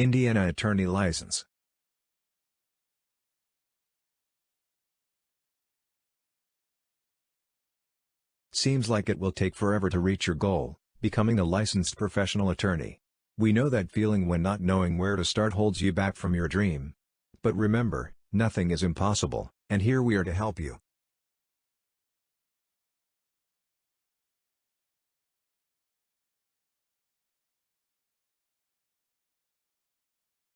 Indiana Attorney License Seems like it will take forever to reach your goal, becoming a licensed professional attorney. We know that feeling when not knowing where to start holds you back from your dream. But remember, nothing is impossible, and here we are to help you.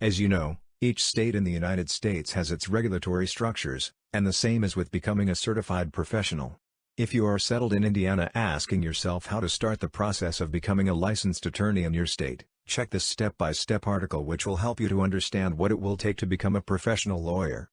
As you know, each state in the United States has its regulatory structures, and the same is with becoming a certified professional. If you are settled in Indiana asking yourself how to start the process of becoming a licensed attorney in your state, check this step-by-step -step article which will help you to understand what it will take to become a professional lawyer.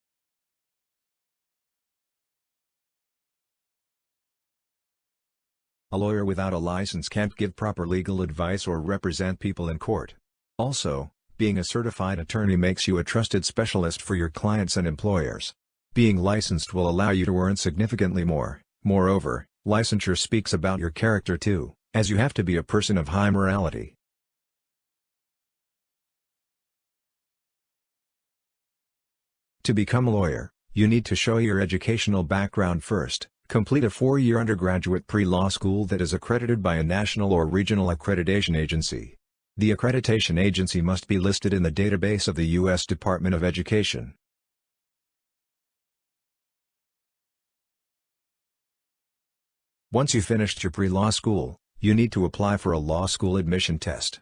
A lawyer without a license can't give proper legal advice or represent people in court. Also, being a certified attorney makes you a trusted specialist for your clients and employers. Being licensed will allow you to earn significantly more. Moreover, licensure speaks about your character too, as you have to be a person of high morality. To become a lawyer, you need to show your educational background first, complete a four-year undergraduate pre-law school that is accredited by a national or regional accreditation agency, the accreditation agency must be listed in the database of the U.S. Department of Education. Once you finished your pre-law school, you need to apply for a law school admission test.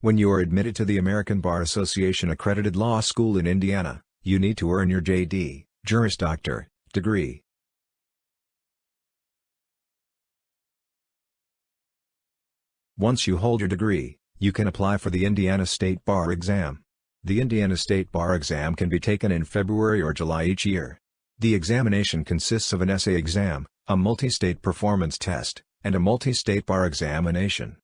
When you are admitted to the American Bar Association accredited law school in Indiana, you need to earn your JD, Juris Doctor, degree. Once you hold your degree, you can apply for the Indiana State Bar exam. The Indiana State Bar exam can be taken in February or July each year. The examination consists of an essay exam, a multi-state performance test, and a multi-state bar examination.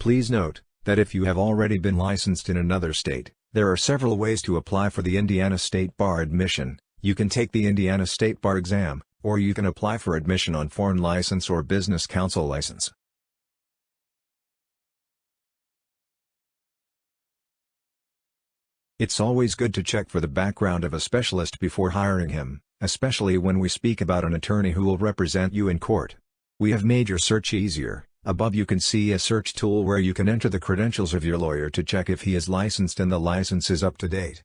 Please note, that if you have already been licensed in another state, there are several ways to apply for the Indiana State Bar admission, you can take the Indiana State Bar exam, or you can apply for admission on foreign license or business counsel license. It's always good to check for the background of a specialist before hiring him, especially when we speak about an attorney who will represent you in court. We have made your search easier. Above you can see a search tool where you can enter the credentials of your lawyer to check if he is licensed and the license is up to date.